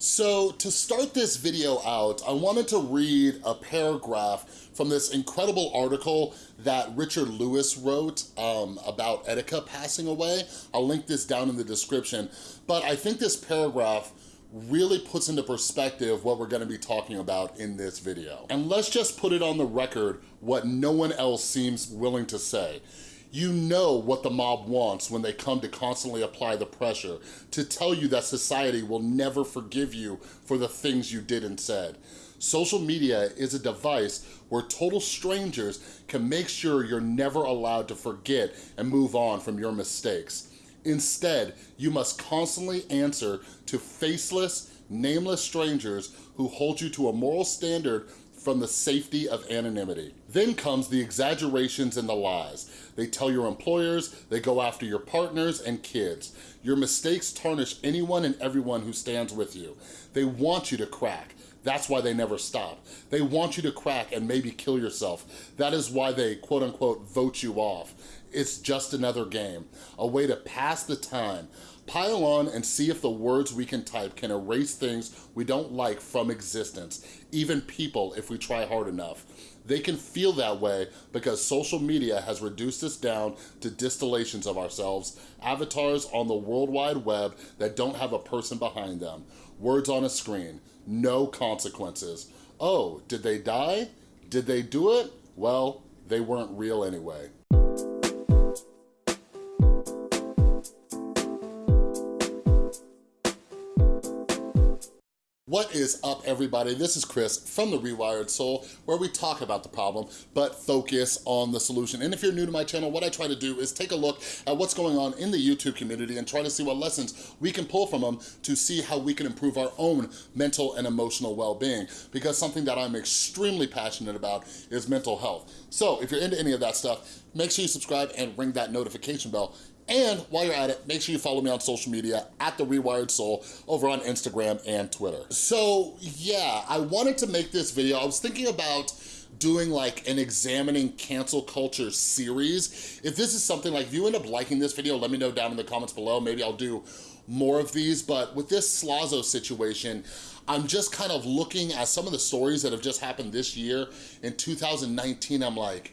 So to start this video out, I wanted to read a paragraph from this incredible article that Richard Lewis wrote um, about Etika passing away. I'll link this down in the description, but I think this paragraph really puts into perspective what we're gonna be talking about in this video. And let's just put it on the record what no one else seems willing to say. You know what the mob wants when they come to constantly apply the pressure, to tell you that society will never forgive you for the things you did and said. Social media is a device where total strangers can make sure you're never allowed to forget and move on from your mistakes. Instead, you must constantly answer to faceless, nameless strangers who hold you to a moral standard from the safety of anonymity. Then comes the exaggerations and the lies. They tell your employers, they go after your partners and kids. Your mistakes tarnish anyone and everyone who stands with you. They want you to crack. That's why they never stop. They want you to crack and maybe kill yourself. That is why they quote unquote vote you off. It's just another game, a way to pass the time, Pile on and see if the words we can type can erase things we don't like from existence, even people if we try hard enough. They can feel that way because social media has reduced us down to distillations of ourselves, avatars on the World Wide Web that don't have a person behind them, words on a screen, no consequences. Oh, did they die? Did they do it? Well, they weren't real anyway. What is up everybody? This is Chris from The Rewired Soul where we talk about the problem but focus on the solution. And if you're new to my channel, what I try to do is take a look at what's going on in the YouTube community and try to see what lessons we can pull from them to see how we can improve our own mental and emotional well-being because something that I'm extremely passionate about is mental health. So if you're into any of that stuff, make sure you subscribe and ring that notification bell and while you're at it, make sure you follow me on social media at The Rewired Soul over on Instagram and Twitter. So yeah, I wanted to make this video. I was thinking about doing like an examining cancel culture series. If this is something like, if you end up liking this video, let me know down in the comments below. Maybe I'll do more of these, but with this Slazo situation, I'm just kind of looking at some of the stories that have just happened this year. In 2019, I'm like,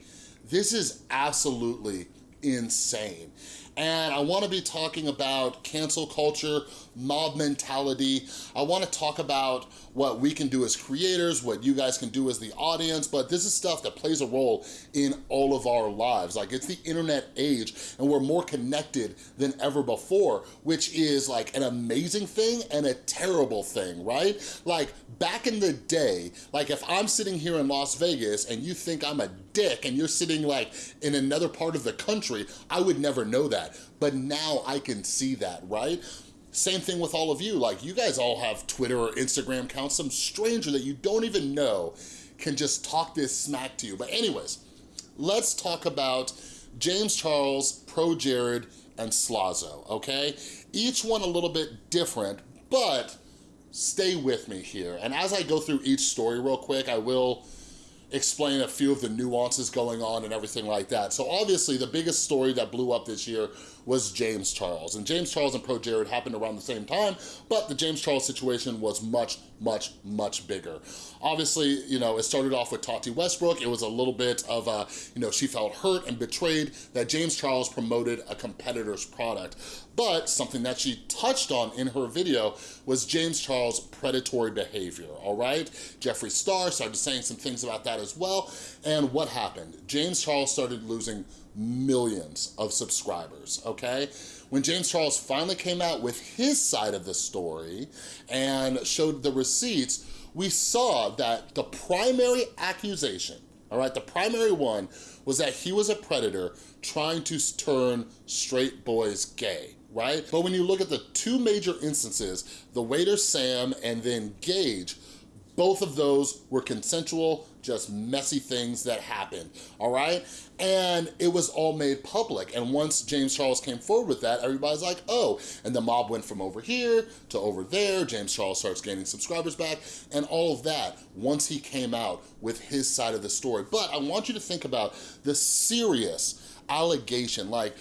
this is absolutely insane. And I wanna be talking about cancel culture, mob mentality. I wanna talk about what we can do as creators, what you guys can do as the audience, but this is stuff that plays a role in all of our lives. Like it's the internet age and we're more connected than ever before, which is like an amazing thing and a terrible thing, right? Like back in the day, like if I'm sitting here in Las Vegas and you think I'm a dick and you're sitting like in another part of the country, I would never know that. But now I can see that, right? Same thing with all of you. Like you guys all have Twitter or Instagram accounts. Some stranger that you don't even know can just talk this smack to you. But anyways, let's talk about James Charles, Pro Jared, and Slazo, okay? Each one a little bit different, but stay with me here. And as I go through each story real quick, I will explain a few of the nuances going on and everything like that. So obviously the biggest story that blew up this year was James Charles. And James Charles and Pro Jared happened around the same time, but the James Charles situation was much, much, much bigger. Obviously, you know, it started off with Tati Westbrook. It was a little bit of a, you know, she felt hurt and betrayed that James Charles promoted a competitor's product. But something that she touched on in her video was James Charles' predatory behavior, all right? Jeffree Star started saying some things about that as well. And what happened? James Charles started losing millions of subscribers, okay? When James Charles finally came out with his side of the story and showed the receipts, we saw that the primary accusation, all right, the primary one was that he was a predator trying to turn straight boys gay, right? But when you look at the two major instances, the waiter Sam and then Gage, both of those were consensual, just messy things that happened, all right? And it was all made public. And once James Charles came forward with that, everybody's like, oh, and the mob went from over here to over there. James Charles starts gaining subscribers back and all of that once he came out with his side of the story. But I want you to think about the serious allegation, like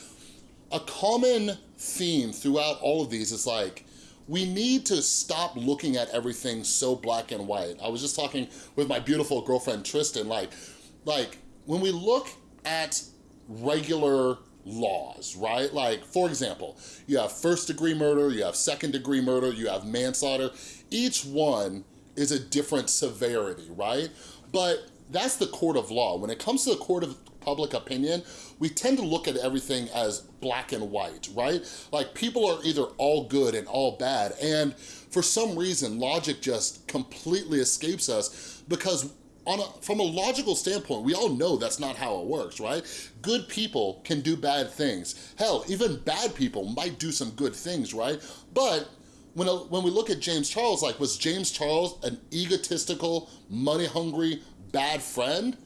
a common theme throughout all of these is like, we need to stop looking at everything so black and white. I was just talking with my beautiful girlfriend Tristan, like, like when we look at regular laws, right? Like, for example, you have first degree murder, you have second degree murder, you have manslaughter. Each one is a different severity, right? But that's the court of law. When it comes to the court of public opinion, we tend to look at everything as black and white, right? Like people are either all good and all bad. And for some reason, logic just completely escapes us because on a, from a logical standpoint, we all know that's not how it works, right? Good people can do bad things. Hell, even bad people might do some good things, right? But when, a, when we look at James Charles, like was James Charles an egotistical, money-hungry, bad friend?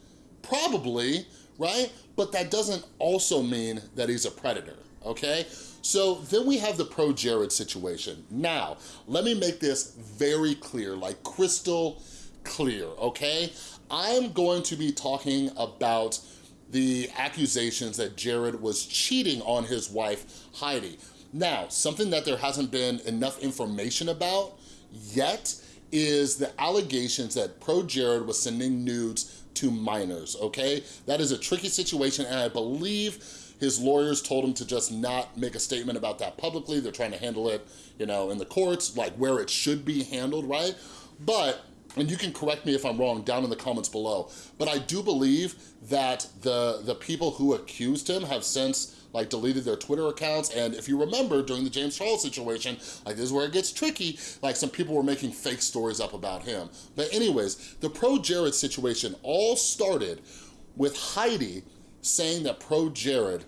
Probably, right? But that doesn't also mean that he's a predator, okay? So then we have the pro Jared situation. Now, let me make this very clear, like crystal clear, okay? I'm going to be talking about the accusations that Jared was cheating on his wife, Heidi. Now, something that there hasn't been enough information about yet is the allegations that Pro Jared was sending nudes to minors, okay? That is a tricky situation and I believe his lawyers told him to just not make a statement about that publicly. They're trying to handle it, you know, in the courts, like where it should be handled, right? But and you can correct me if I'm wrong down in the comments below, but I do believe that the, the people who accused him have since like deleted their Twitter accounts. And if you remember during the James Charles situation, like this is where it gets tricky, like some people were making fake stories up about him. But anyways, the Pro Jared situation all started with Heidi saying that Pro Jared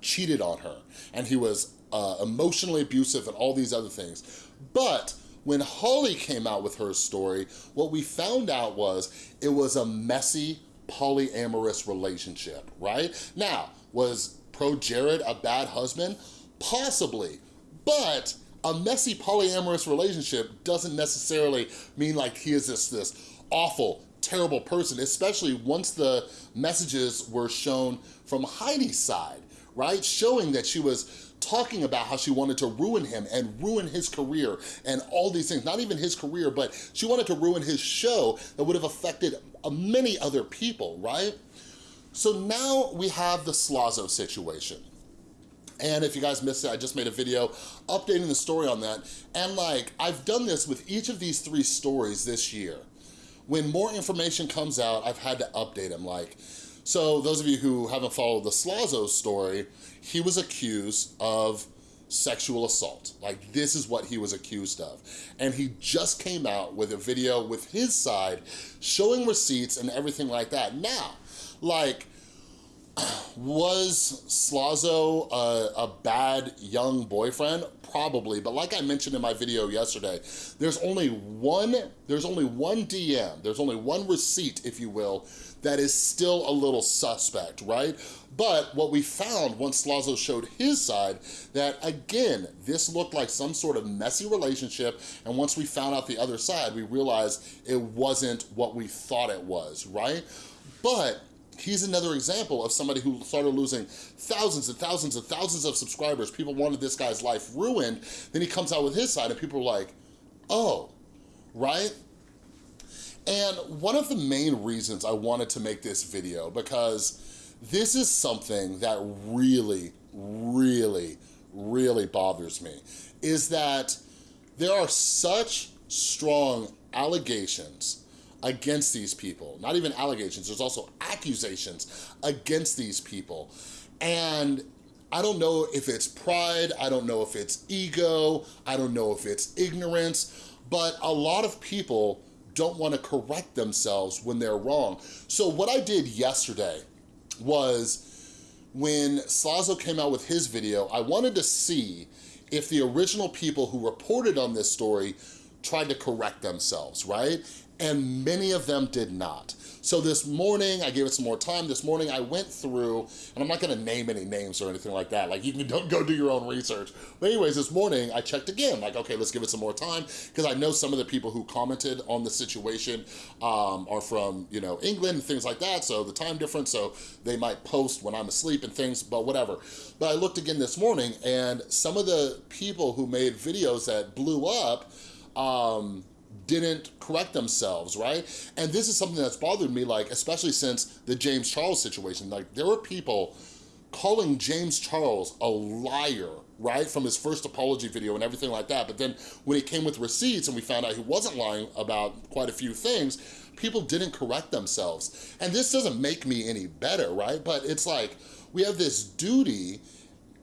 cheated on her and he was uh, emotionally abusive and all these other things. But when Holly came out with her story, what we found out was it was a messy polyamorous relationship, right? Now, was Pro Jared a bad husband? Possibly, but a messy polyamorous relationship doesn't necessarily mean like he is this, this awful, terrible person, especially once the messages were shown from Heidi's side, right? Showing that she was talking about how she wanted to ruin him and ruin his career and all these things. Not even his career, but she wanted to ruin his show that would have affected many other people, right? So now we have the Slazo situation. And if you guys missed it, I just made a video updating the story on that. And like, I've done this with each of these three stories this year. When more information comes out, I've had to update them. Like, so those of you who haven't followed the Slazo story, he was accused of sexual assault. Like this is what he was accused of. And he just came out with a video with his side showing receipts and everything like that. Now, like, was Slazo a, a, bad young boyfriend? Probably, but like I mentioned in my video yesterday, there's only one, there's only one DM, there's only one receipt, if you will, that is still a little suspect, right? But what we found once Slazo showed his side, that again, this looked like some sort of messy relationship, and once we found out the other side, we realized it wasn't what we thought it was, right? But he's another example of somebody who started losing thousands and thousands and thousands of subscribers. People wanted this guy's life ruined. Then he comes out with his side and people are like, oh, right? And one of the main reasons I wanted to make this video, because this is something that really, really, really bothers me, is that there are such strong allegations against these people. Not even allegations, there's also accusations against these people. And I don't know if it's pride, I don't know if it's ego, I don't know if it's ignorance, but a lot of people don't wanna correct themselves when they're wrong. So what I did yesterday was when Slazo came out with his video, I wanted to see if the original people who reported on this story tried to correct themselves, right? And many of them did not. So this morning, I gave it some more time. This morning, I went through, and I'm not gonna name any names or anything like that. Like, you can don't go do your own research. But anyways, this morning, I checked again. Like, okay, let's give it some more time. Because I know some of the people who commented on the situation um, are from, you know, England and things like that. So the time difference, so they might post when I'm asleep and things, but whatever. But I looked again this morning, and some of the people who made videos that blew up, um, didn't correct themselves, right? And this is something that's bothered me, like, especially since the James Charles situation. Like, there were people calling James Charles a liar, right? From his first apology video and everything like that. But then when he came with receipts and we found out he wasn't lying about quite a few things, people didn't correct themselves. And this doesn't make me any better, right? But it's like, we have this duty,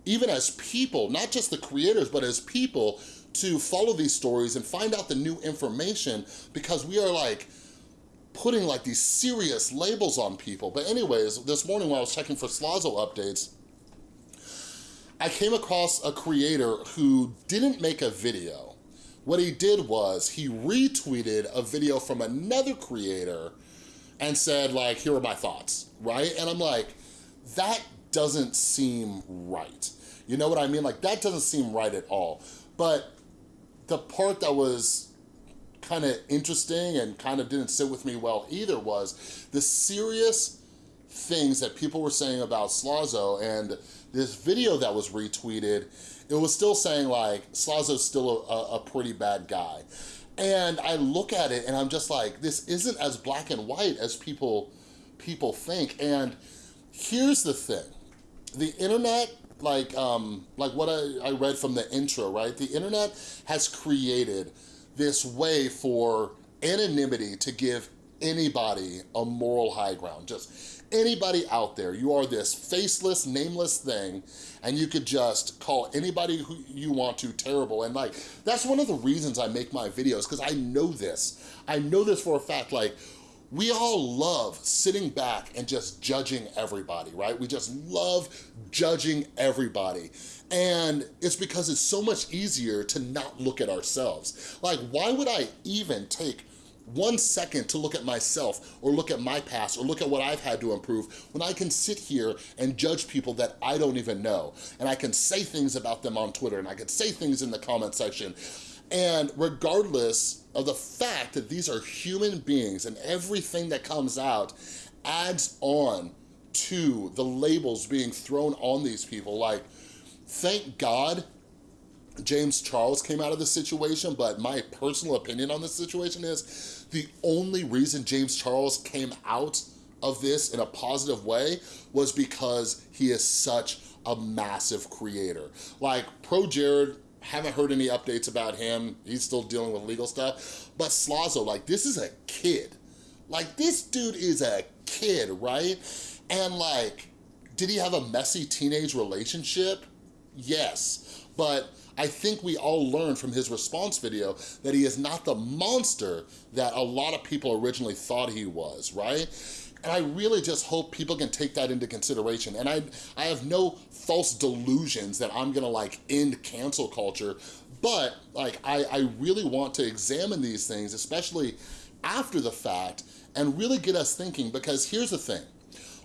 even as people, not just the creators, but as people, to follow these stories and find out the new information because we are like putting like these serious labels on people. But anyways, this morning while I was checking for Slazo updates, I came across a creator who didn't make a video. What he did was he retweeted a video from another creator and said like, here are my thoughts, right? And I'm like, that doesn't seem right. You know what I mean? Like that doesn't seem right at all. But the part that was kind of interesting and kind of didn't sit with me well either was the serious things that people were saying about Slazo and this video that was retweeted, it was still saying like, Slazo's still a, a pretty bad guy. And I look at it and I'm just like, this isn't as black and white as people, people think. And here's the thing, the internet like um, like what I, I read from the intro, right? The internet has created this way for anonymity to give anybody a moral high ground. Just anybody out there, you are this faceless, nameless thing, and you could just call anybody who you want to terrible. And like, that's one of the reasons I make my videos, because I know this. I know this for a fact, like, we all love sitting back and just judging everybody, right? We just love judging everybody. And it's because it's so much easier to not look at ourselves. Like, why would I even take one second to look at myself or look at my past or look at what I've had to improve when I can sit here and judge people that I don't even know. And I can say things about them on Twitter and I can say things in the comment section. And regardless of the fact that these are human beings and everything that comes out adds on to the labels being thrown on these people. Like, thank God James Charles came out of the situation, but my personal opinion on this situation is the only reason James Charles came out of this in a positive way was because he is such a massive creator. Like, Pro Jared haven't heard any updates about him. He's still dealing with legal stuff. But Slazo, like, this is a kid. Like, this dude is a kid, right? And like, did he have a messy teenage relationship? Yes. But I think we all learned from his response video that he is not the monster that a lot of people originally thought he was, right? And I really just hope people can take that into consideration. And I, I have no false delusions that I'm gonna like end cancel culture, but like I, I really want to examine these things, especially after the fact, and really get us thinking because here's the thing.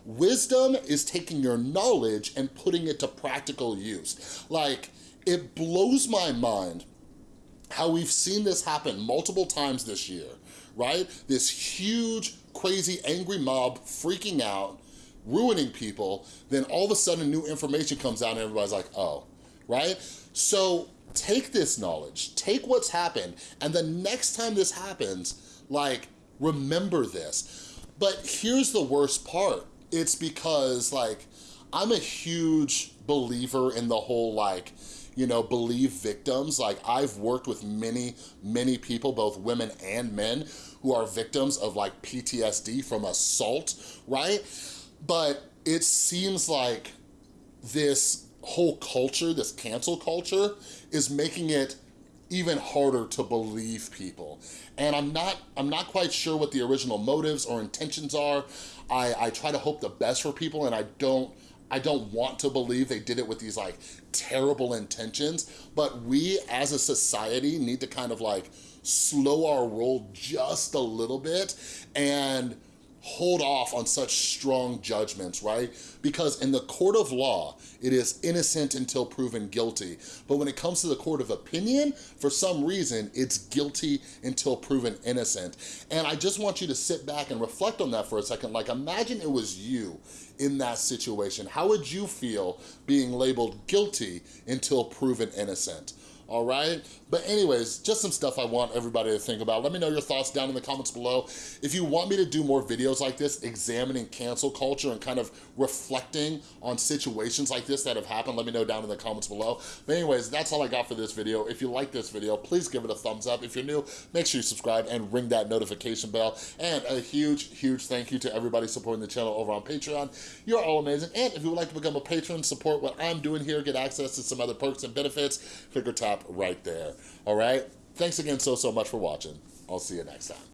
Wisdom is taking your knowledge and putting it to practical use. Like, it blows my mind how we've seen this happen multiple times this year, right? This huge crazy, angry mob freaking out, ruining people, then all of a sudden new information comes out and everybody's like, oh, right? So take this knowledge, take what's happened, and the next time this happens, like, remember this. But here's the worst part. It's because, like, I'm a huge believer in the whole, like, you know, believe victims. Like, I've worked with many, many people, both women and men, who are victims of like PTSD from assault, right? But it seems like this whole culture, this cancel culture, is making it even harder to believe people. And I'm not, I'm not quite sure what the original motives or intentions are. I, I try to hope the best for people and I don't, I don't want to believe they did it with these like terrible intentions, but we as a society need to kind of like slow our roll just a little bit and hold off on such strong judgments, right? Because in the court of law, it is innocent until proven guilty. But when it comes to the court of opinion, for some reason, it's guilty until proven innocent. And I just want you to sit back and reflect on that for a second. Like imagine it was you in that situation. How would you feel being labeled guilty until proven innocent? All right? But anyways, just some stuff I want everybody to think about. Let me know your thoughts down in the comments below. If you want me to do more videos like this, examining cancel culture and kind of reflecting on situations like this that have happened, let me know down in the comments below. But anyways, that's all I got for this video. If you like this video, please give it a thumbs up. If you're new, make sure you subscribe and ring that notification bell. And a huge, huge thank you to everybody supporting the channel over on Patreon. You're all amazing. And if you would like to become a patron, support what I'm doing here, get access to some other perks and benefits, figure tap right there, all right? Thanks again so, so much for watching. I'll see you next time.